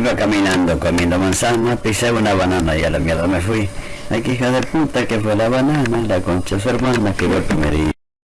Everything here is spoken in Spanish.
Iba caminando comiendo manzana, pisé una banana y a la mierda me fui. Ay, que hija de puta que fue la banana, la concha su hermana que fue el.